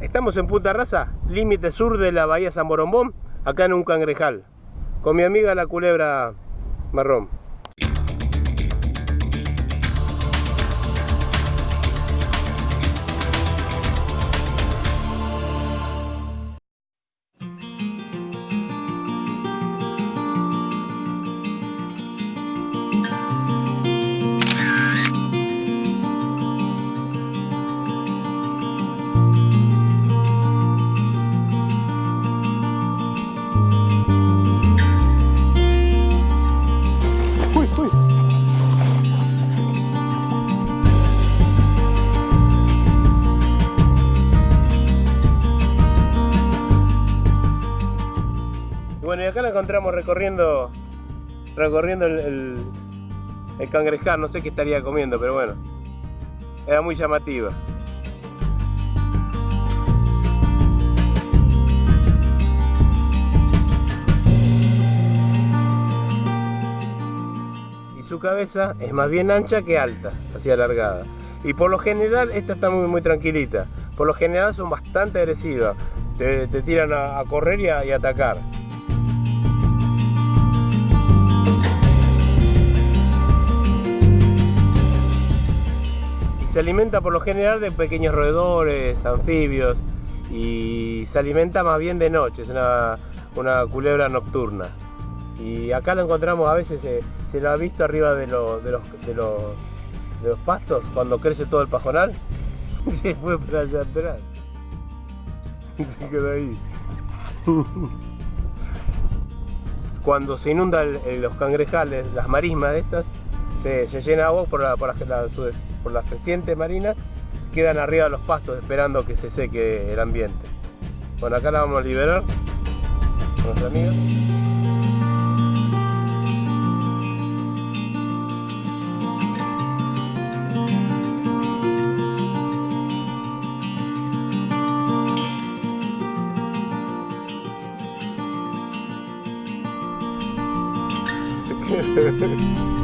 Estamos en Punta Raza, límite sur de la bahía San Borombón, acá en un cangrejal, con mi amiga la culebra marrón. Bueno, y acá la encontramos recorriendo recorriendo el, el, el no sé qué estaría comiendo, pero bueno, era muy llamativa. Y su cabeza es más bien ancha que alta, así alargada. Y por lo general esta está muy, muy tranquilita. Por lo general son bastante agresivas. Te, te tiran a, correr y y a atacar. Se alimenta por lo general de pequeños roedores, anfibios. Y se alimenta más bien de noche, es una, culebra nocturna. Y acá lo encontramos a veces, eh, se lo ha visto arriba de, lo- de los, pastos, cuando crece todo el pajonal. Se fue para allá atrás. Se quedó ahí. Cuando se inundan los cangrejales, las marismas de estas, se, llena agua por, la, por, la- su- por las crecientes marinas, quedan arriba los pastos esperando que se seque el ambiente. Bueno, acá la vamos a liberar con nuestra amiga.